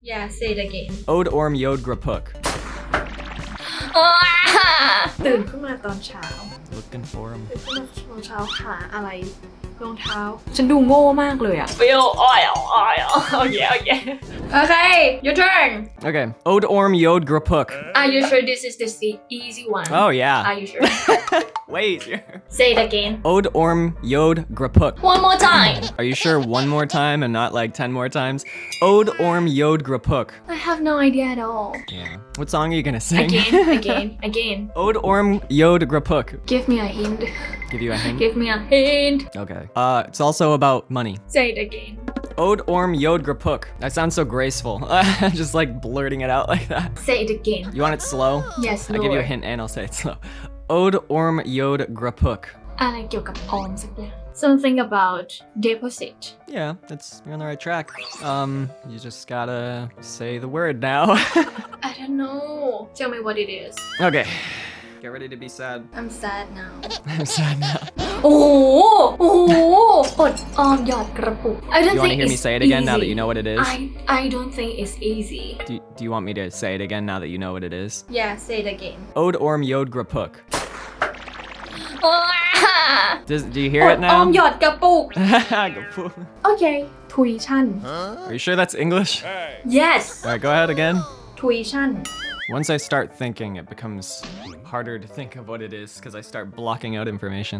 Yeah, say it again. Ode Orm Yod Grapuk. ตื่นขึ้นมาตอนเช้า Looking for him. ตื่นขึ้นมาตอนเช้าหาอะไร รองเท้า ฉันดูโง่มากเลยอะ Feel oil oil oh yeah oh yeah Okay your turn Okay. Ode Orm Yod Grapuk. Are you sure this is the se- easy one Oh yeah. Are you sure Wait. Say it again Ode Orm Yod Grapuk. One more time Are you sure one more time and not like 10 more times? Ode Orm Yod Grapuk. I have no idea at all Yeah. What song are you gonna sing? Again again again Ode Orm Yod Grapuk. Give me a hint Give you a hint? Give me a hint Okay. Uh, it's also about money. Say it again Ode Orm Yod Grapuk. That sounds so graceful. Just like blurting it out like that. Say it again You want it slow? Yes I give you a Lord. hint and I'll say it slow. Ode Orm Yod Grapuk. อะไรเกี่ยวกับออมสักอย่าง something about deposit. Yeah, that's you're on the right track. Um, you just gotta say the word now. I don't know. Tell me what it is. Okay. Get ready to be sad. I'm sad now. I'm sad now. Oh, oh, oh, um, yeah, I don't you want to hear me say it again easy. now that you know what it is? I, I don't think it's easy. Do, do you want me to say it again now that you know what it is? Yeah, say it again. Od Orm Yod Grapuk. Oh, Does, do you hear อ it ดออ now? มหยอดกระปุก Grapuk. โอเค ทุยชั่น Are you sure that's English? yes All right, go ahead again. ทุยชั่น Once I start thinking, it becomes harder to think of what it is because I start blocking out information.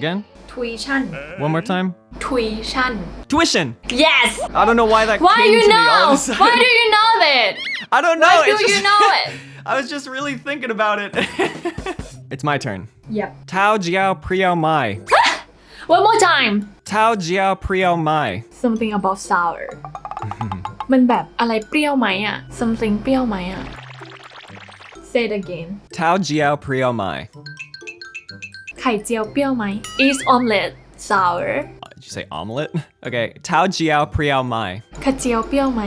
Again? ทุยชั่น One more time. ทุยชั่น Tuition! yes I don't know why that why came you to me all know of a sudden. why do you know that I don't know. why do it's you just- know it I was just really thinking about it. it's my turn. yep Tao Jiao Priao Mai. one more time Tao Jiao Priao Mai. something about sour มันแบบอะไรเปรี้ยวไหมอะ something เปรี้ยวไหมอะ say it again Tao Jiao Priao Mai. ไข่เจียวเปรี้ยวไหม is omelette sour Uh, Did you say omelet? Okay. Tao Jiao Priao Mai. ไข่เจียวเปรี้ยวไหม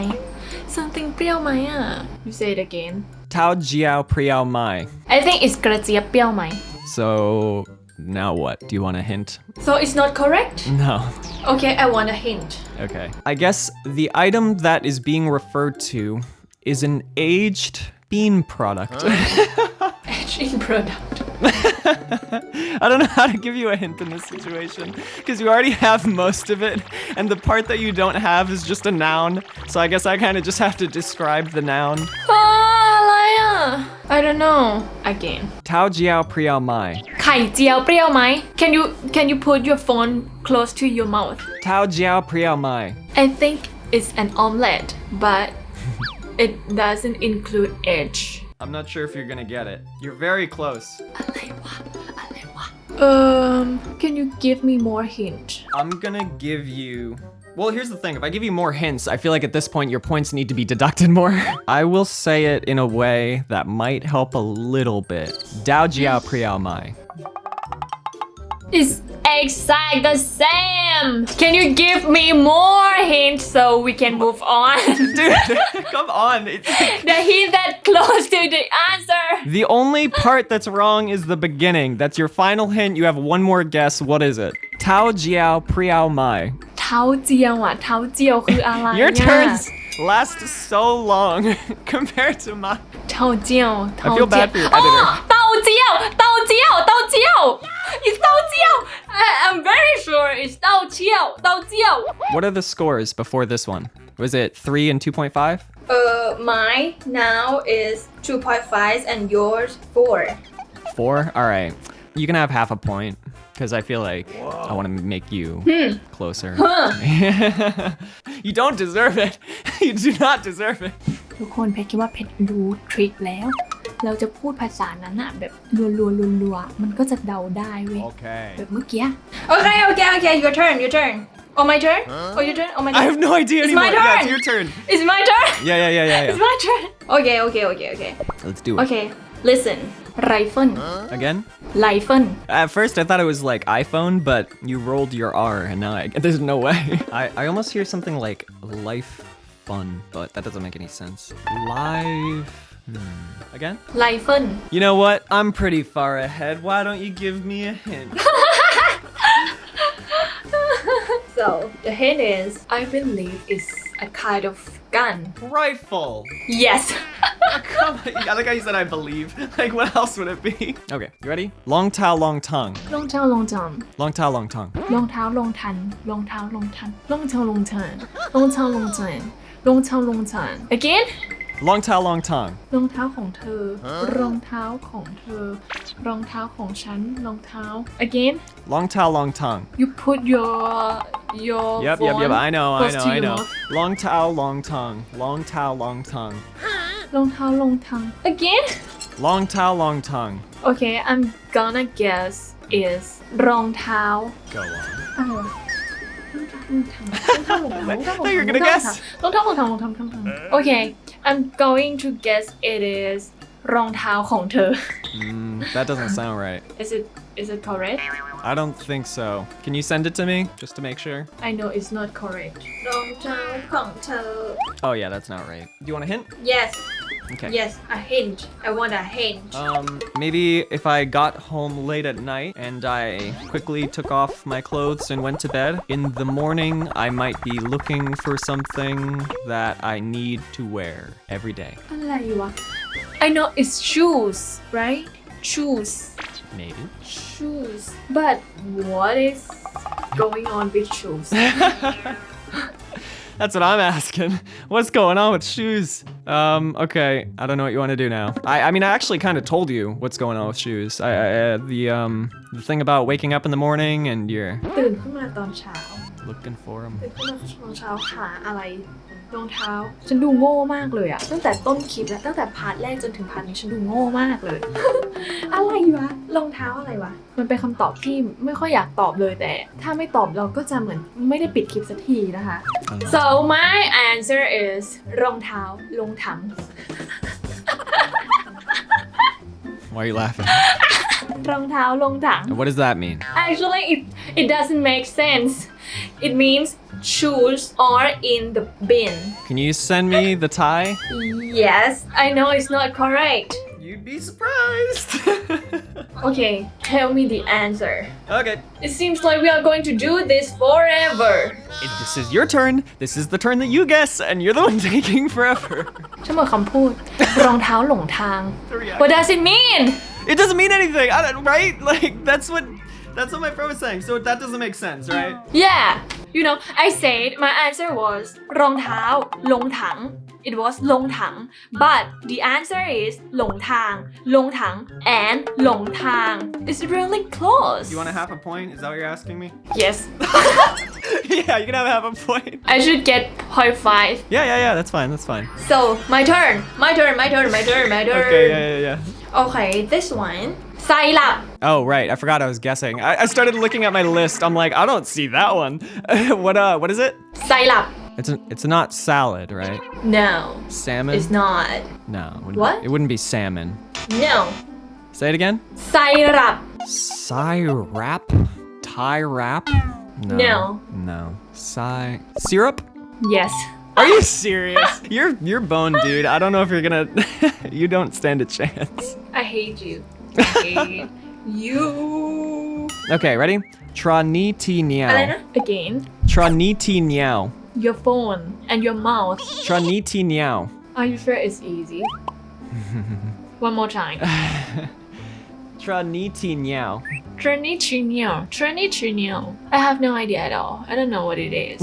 something เปรี้ยวไหมอะ you say it again Tao Jiao Priao Mai. I think it's Gratia Piao Mai. So now what? Do you want a hint? So it's not correct? No. Okay, I want a hint. Okay. I guess the item that is being referred to is an aged bean product. Huh? aged product. I don't know how to give you a hint in this situation because you already have most of it and the part that you don't have is just a noun. So I guess I kind of just have to describe the noun. Oh, I don't know. Again. Tao jiao priao mai. Kai jiao priao mai. Can you can you put your phone close to your mouth? Tao jiao priao mai. I think it's an omelette, but it doesn't include edge. I'm not sure if you're gonna get it. You're very close. Um, can you give me more hint? I'm gonna give you well, here's the thing. If I give you more hints, I feel like at this point your points need to be deducted more. I will say it in a way that might help a little bit. Dao Jiao Priao Mai. It's exact the same Can you give me more hints so we can move on Dude, come on. It's The hint that close to the answer the only part that's wrong is the beginning. That's your final hint. You have one more guess. What is it? Tao Jiao Priao Mai. เท้าเจียวอะเท้าเจียวคืออะไร Your อะ turns last so long compared to mine. เท้าเจียวเท้า I feel เจียว bad for your อ๋อ editor. เต้าเจี้ยวเต้าเจี้ยวเต้าเจี้ยว It's เต้าเจี้ยว I- I'm very sure it's เต้าเจี้ยวเต้าเจี้ยว What are the scores before this one? Was it 3 and 2.5? Uh, mine now is 2.5 and yours 4 Four? All right. You can have half a point because I feel like I want to make you closer. you don't deserve it. you do not deserve it. ทุกคนเพชรคิดว่าเพชรรู้ทริคแล้ว เราจะพูดภาษานั้นอะแบบรัวๆรัวๆมันก็จะเดาได้เว้ย Okay. แบบเมื่อกี้ Okay okay okay your turn your turn Oh my turn Oh your turn Oh my I turn have no idea It's anymore. my Yeah, turn. it's your turn. It's my turn Yeah, yeah, yeah, yeah, It's yeah. my turn Okay okay okay okay Let's do it. Okay Listen. Rifle. Again? fun At first, I thought it was like iPhone, but you rolled your R, and now I, there's no way. I, I almost hear something like life fun, but that doesn't make any sense. Life... Hmm. Again? Life fun. You know what? I'm pretty far ahead. Why don't you give me a hint? So the hint is, I believe it's a kind of gun. Rifle. Yes. Come on. I like how you said I believe. Like what else would it be? Okay, you ready? Long tail, long tongue. Long tail, long tongue. Long tail, long tongue. Long tail, long tongue. Long tail, long tongue. Long tail, long tongue. Long tail, long tongue. Long tail, long tongue. Again? รองทันรองเท้ารองทันรองเท้ารองทันรองเท้ารองทัน again Long tao, long tongue. รองเท้าของเธอ รองเท้าของเธอ รองเท้าของฉัน รองเท้า again Long tao, long tongue. you put your your Yep, yep, phone yep. I know, I close know, to I your know. mouth. Long tao, long tongue. Long tao, long tongue. รองเท้ารองเท้า again Long tao, long tongue. okay I'm gonna guess is รองเท้า Go on. อะไรวะรองเท้ารองเท้ารองเท้ารองเท้ารองเท้า I thought you were gonna guess. รองเท้ารองเท้ารองเท้ารองเท้ารองเท้า okay I'm going to guess it is รองเท้าของเธอ Mm, that doesn't sound right. is it is it correct I don't think so. Can you send it to me just to make sure? I know it's not correct รองเท้าของเธอ Oh yeah, that's not right. Do you want a hint? yes Okay. Yes, a hint. I want a hint. Um, maybe if I got home late at night and I quickly took off my clothes and went to bed, in the morning I might be looking for something that I need to wear every day. I know it's shoes, right? Shoes. Maybe. Shoes. But what is going on with shoes? That's what I'm asking. What's going on with shoes? Um, okay, I don't know what you want to do now. I, I mean, I actually kind of told you what's going on with shoes. I, I uh, the um, the thing about waking up in the morning and you're ตื่นขึ้นมาตอนเช้า looking for them. ตื่นขึ้นมาตอนเช้าหาอะไร รองเท้า ฉันดูโง่มากเลยอะตั้งแต่ต้นคลิปแล้วตั้งแต่พาร์ทแรกจนถึงพาร์ทนี้ฉันดูโง่มากเลย อะไรวะรองเท้าอะไรวะ มันเป็นคำตอบที่ไม่ค่อยอยากตอบเลยแต่ ถ้าไม่ตอบเราก็จะเหมือนไม่ได้ปิดคลิปสักทีนะคะ so my answer is รองเท้าลงถัง Why are you laughing? รองเท้าลงถัง What does that mean? Actually, it, it doesn't make sense. It means shoes are in the bin. Can you send me the tie? Yes, I know it's not correct. You'd be surprised. Okay, tell me the answer. okay. It seems like we are going to do this forever. If this is your turn. This is the turn that you guess, and you're the one taking forever. ฉันหมดคำพูด รองเท้าหลงทาง What does it mean? It doesn't mean anything, I don't, right? Like that's what that's what my friend was saying. So that doesn't make sense, right? Yeah, you know, I said my answer was รองเท้าลงถัง It was ลงถัง but the answer is หลงทาง ลงถัง and หลงทาง It's really close. You want a half a point? Is that what you're asking me? Yes. yeah, you can have half a point. I should get point five. Yeah, yeah, yeah. That's fine. That's fine. So my turn, my turn, my turn, my turn, my turn. Okay, yeah, yeah, yeah. Okay, this one. Saila. Oh, right. I forgot I was guessing. I, I, started looking at my list. I'm like, I don't see that one. what uh, what is it? Saila. It's a, it's not salad, right? No. Salmon? It's not. No. It what? Be, it wouldn't be salmon. No. Say it again. Syrap. Syrap? Thai wrap? No. No. No. Sy syrup? Yes. Are you serious? you're you're bone, dude. I don't know if you're gonna. you don't stand a chance. I hate you. you. Okay, ready? Traniti niao. Again. Traniti niao. Your phone and your mouth. Traniti niao. Are you sure it's easy? One more time. Traniti niao. Traniti niao. Traniti niao. I have no idea at all. I don't know what it is.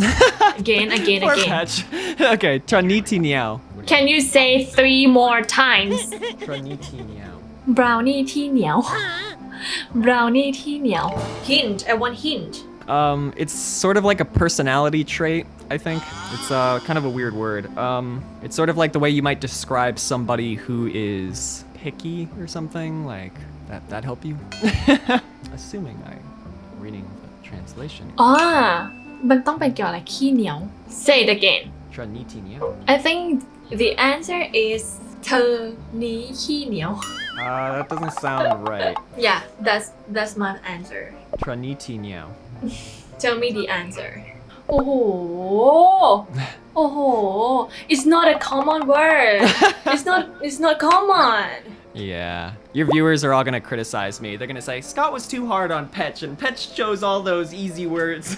again, again, Poor again. Patch. Okay, Traniti niao. Can you say three more times? Traniti niao. Brownie ที่เหนียว Brownie ที่เหนียว Hint I want hint Um, it's sort of like a personality trait, I think. It's uh, kind of a weird word. Um, it's sort of like the way you might describe somebody who is picky or something. Like, that, that help you? Assuming I'm reading the translation. อ๋อ มันต้องเป็นเกี่ยวอะไรขี้เหนียว Say it again Traniti niao. I think the answer is เธอนี้ขี้เหนียว Uh, that doesn't sound right. Yeah that's that's my answer Traniti niao. Tell me the answer โอ้โห โอ้โห It's not a common word It's not It's not common Yeah. Your viewers are all gonna criticize me. They're gonna say, Scott was too hard on Petch, and Petch chose all those easy words.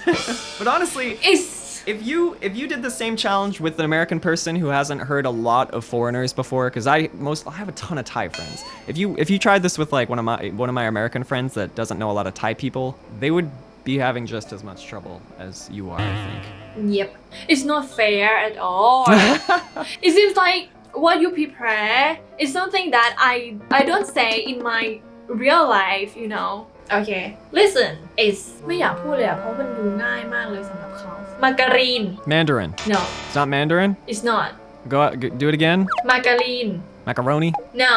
but honestly, It's if you if you did the same challenge with an American person who hasn't heard a lot of foreigners before, because I most I have a ton of Thai friends. If you if you tried this with like one of my one of my American friends that doesn't know a lot of Thai people, they would be having just as much trouble as you are, I think. yep. It's not fair at all. it seems like what you prepare is something that I I don't say in my real life, you know. Okay. Listen, it's ไม่อยากพูดเลยอะเพราะมันดูง่ายมากเลยสำหรับเขา margarine. Mandarin. No, It's not Mandarin. it's not. Go out, g- do it again. Margarine. Macaroni. No.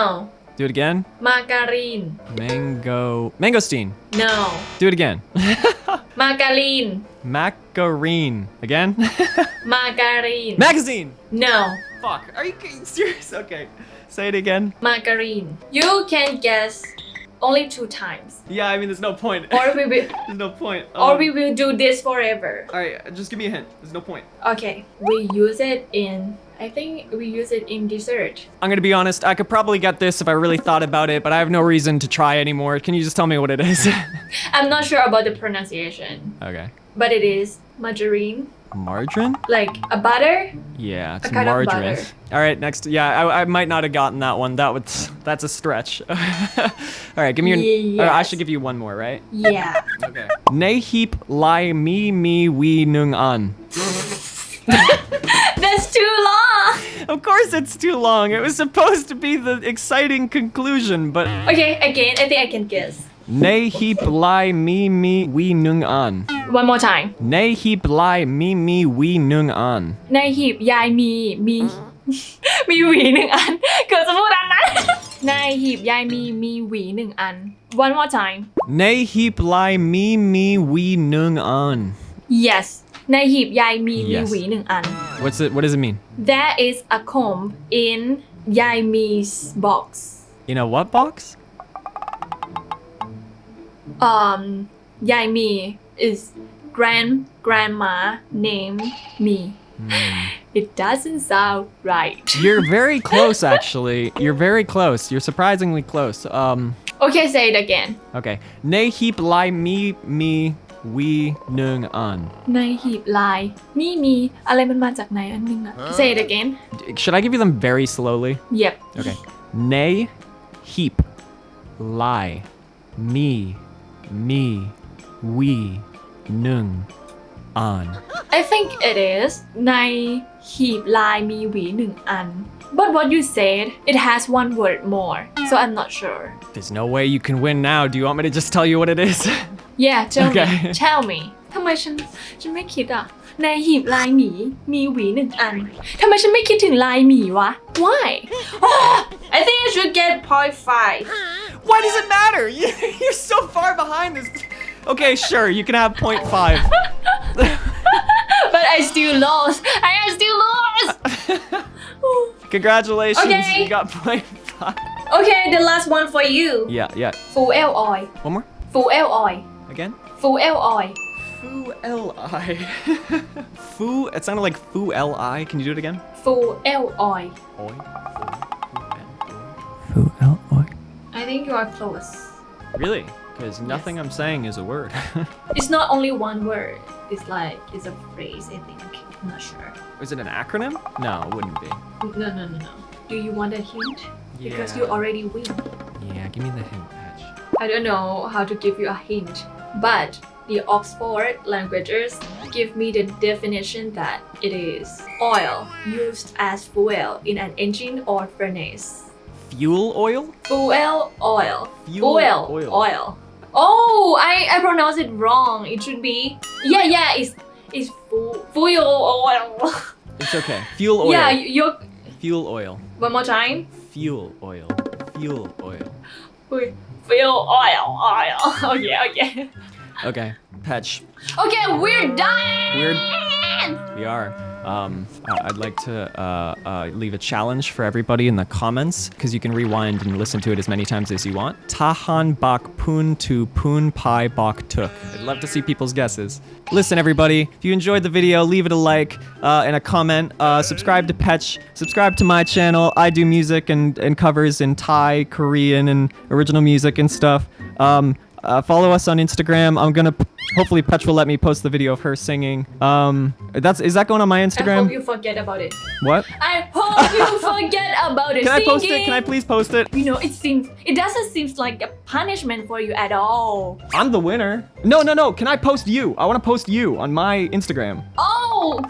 Do it again. Margarine. Mango. Mangosteen. No. Do it again. Margarine. Macarine. Again. Margarine. Magazine. no. Fuck. Are you kidding- serious? Okay. Say it again. Margarine. You can guess only two times. Yeah, I mean, there's no point. Or we will there's no point. or Um, we will do this forever. All right, just give me a hint. There's no point. Okay. We use it in I think we use it in dessert. I'm gonna be honest. I could probably get this if I really thought about it, but I have no reason to try anymore. Can you just tell me what it is? I'm not sure about the pronunciation, okay. but it is margarine, Margarine? like a butter. Yeah, it's A kind of margarine. All right, next. Yeah, I, I might not have gotten that one. That was that's a stretch. All right, give me your. or I should give you one more, right? Yeah. Okay. Nay heap lai mi mi we nung an. That's too long. Of course, it's too long. It was supposed to be the exciting conclusion, but Okay, again, I think I can guess. nay heap lai mi mi we nung an. One more time. Nay heap lai mi mi we nung an. ในหีบยายมีมี มีหวีหนึ่งอัน เกิดจะพูดอันนั้น ในหีบยายมีมีหวีหนึ่งอัน One more time Nay heap lai mi mi we nung an. Yes ในหีบยายมีมี Yes. หวีหนึ่งอัน What's it? What does it mean? There is a comb in ยายมี's box In a what box? um, Yai Mi is grand grandma name me. Mm. It doesn't sound right. You're very close, actually. You're very close. You're surprisingly close. Um. Okay, say it again. Okay. Nay heap lai mi mi we nung an. Nay heap lai mi mi. Ah. Say it again. Should I give you them very slowly? Yep. Okay. Nay heap lie me mi we nung an. I think it is ในหีบลายมีหวีหนึ่งอัน But what you said, it has one word more, so I'm not sure. There's no way you can win now. Do you want me to just tell you what it is? Yeah, tell Okay. me. Tell me. ทำไมฉันฉันไม่คิดอะในหีบลายหมีมีหวีหนึ่งอัน ทำไมฉันไม่คิดถึงลายหมีวะ Why? I think I should get point five. why does it matter? You, you're so far behind this. Okay, sure. You can have 0.5. But I still lost. I still lost. Congratulations. Okay. You got 0.5. Okay, the last one for you. Yeah, yeah. Full L I. One more. Full L I. Again. Full L I. Fu L-I. Fu, it sounded like Fu L-I. Can you do it again? Full L-I. Oi. I think you are close. Really? Because nothing I'm saying is a word. It's not only one word. It's like it's a phrase. I think. I'm not sure. is it an acronym? No, it wouldn't be. No, no, no, no. Do you want a hint Yeah. because you already win Yeah, give me the hint, Patch. I don't know how to give you a hint, but the Oxford languages give me the definition that it is oil used as fuel in an engine or furnace. Fuel oil? Fuel oil. Fuel oil. oil. Oh, I, I pronounced it wrong. It should be yeah yeah. It's it's fu- fuel oil. It's okay. Fuel oil. yeah, you Fuel oil. one more time. Fuel oil. Fuel oil. Fuel oil oil. Okay okay. Okay, Patch. Okay, we're done. We're we are. Um, uh, I'd like to uh, uh, leave a challenge for everybody in the comments because you can rewind and listen to it as many times as you want. Tahan bak pun tu pun pai bak tuk. I'd love to see people's guesses. Listen, everybody, if you enjoyed the video, leave it a like uh, and a comment. Uh, subscribe to Petch. Subscribe to my channel. I do music and, and covers in Thai, Korean, and original music and stuff. Um, uh, follow us on Instagram. I'm gonna hopefully Petch will let me post the video of her singing. Um, that's is that going on my Instagram? I hope you forget about it. What? I hope you forget about it. Can I post it? Can I please post it? You know, it seems it doesn't seem like a punishment for you at all. I'm the winner. No, no, no. Can I post you? I want to post you on my Instagram. Oh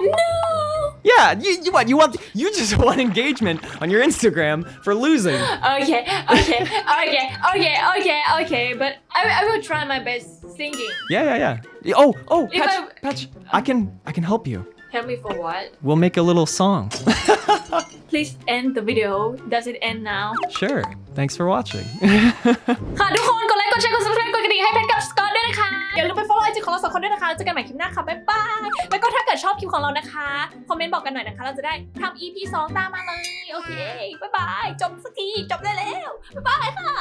no! Yeah, you, you what? You want? You just want engagement on your Instagram for losing. Okay, okay, okay, okay, okay, okay. But I, I will try my best singing. Yeah, yeah, yeah. Oh, oh, If Patch, I- Patch, I can, I can help you. Help me for what? We'll make a little song. Please end the video. Does it end now? sure. Thanks for watching. ค่ะทุกคนกดไลค์กดแชร์กด subscribe กดกระดิ่งให้เพชรกับสกอตด้วยนะคะ อย่าลืมไป follow ไอจีของเราสองคนด้วยนะคะเจอกันใหม่คลิปหน้าค่ะ บ๊ายบาย แล้วก็ถ้าเกิดชอบคลิปของเรานะคะ คอมเมนต์บอกกันหน่อยนะคะ เราจะได้ทำ EP 2 ตามมาเลย โอเค บ๊ายบาย จบสักที จบได้แล้ว บ๊ายบายค่ะ